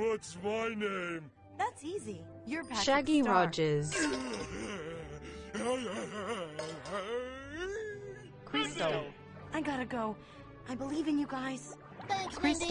What's my name? That's easy. You're Patrick Shaggy Star. Rogers. Crystal. I gotta go. I believe in you guys. Thanks, Crystal.